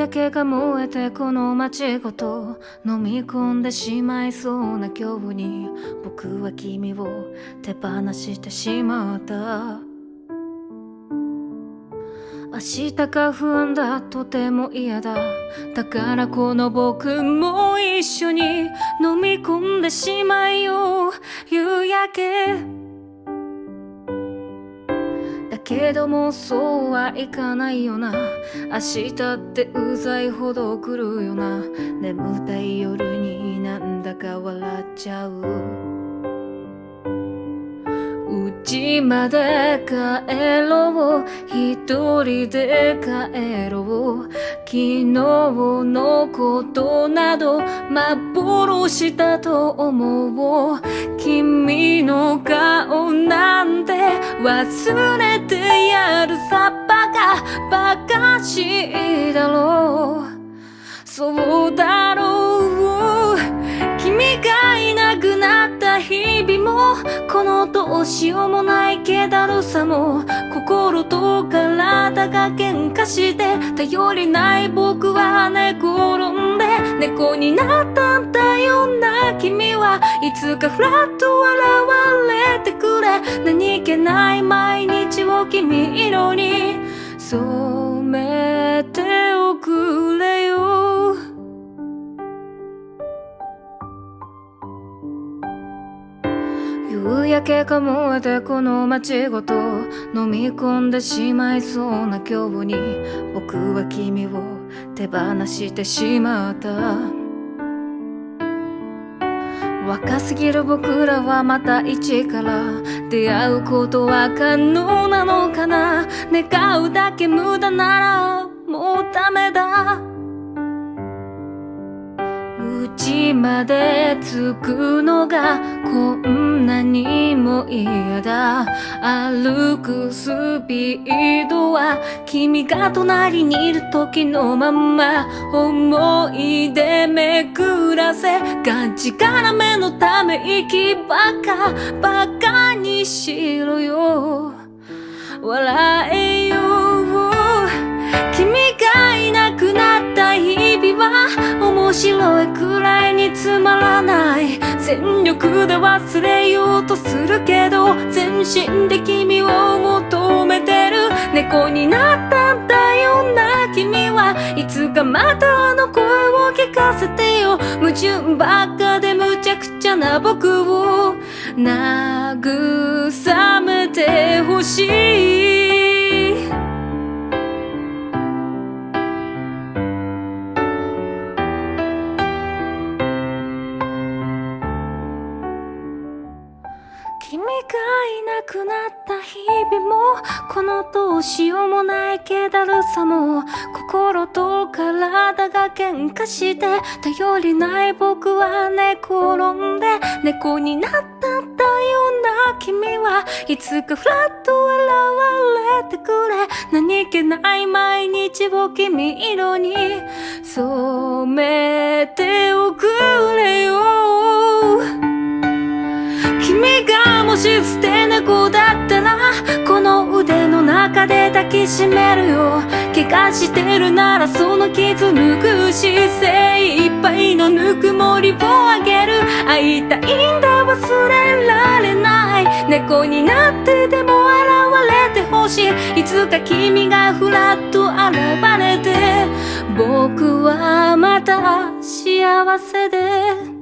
焼けが燃えてこの街ごと飲み込んでしまいそうな今日に僕は君を手放してしまった。明日が不安だとても嫌だ。だからこの僕も一緒に飲み込んでしまいよう。夕焼け。けどもそうはいかないよな。明日ってうざいほど来るよな。眠たい夜になんだか笑っちゃう。家まで帰ろう。一人で帰ろう。昨日のことなど幻だと思う。君忘れてやるさバカバカしいだろうそう。このどうしようもない気だるさも心と体が喧嘩して頼りない僕は寝転んで猫になったんだよな君はいつかフラッと現れてくれ。何気ない毎日を君色に染めておく。夕焼けが燃えてこの街ごと飲み込んでしまいそうな今日に僕は君を手放してしまった。若すぎる僕らはまた一から出会うことは可能なのかな。願うだけ無駄ならもうダメだ。まで着くのがこんなにも嫌だ。歩くスピードは君が隣にいる時のまま思い出めくらせ。がちからめのため息ばかバカにしろよ。笑え面白いくらいにつまらない。全力で忘れようとするけど全身で君を求めてる。猫になったんだよな君は。いつかまたあの声を聞かせてよ。矛盾ばっかでむちゃくちゃな僕を慰めてほしい。がいなくなった日々もこのどうしようもない気だるさも心と体が喧嘩して頼りない僕は寝転んで猫になったんだよな君はいつかフラッと現れてくれ。何気ない毎日を君色に染めておくれ。し捨て猫だったらこの腕の中で抱きしめるよ。怪我してるならその傷拭くし精一杯のぬくもりをあげる。会いたいんだ忘れられない。猫になってでも現れてほしい。いつか君がふらっと現れて。僕はまた幸せで。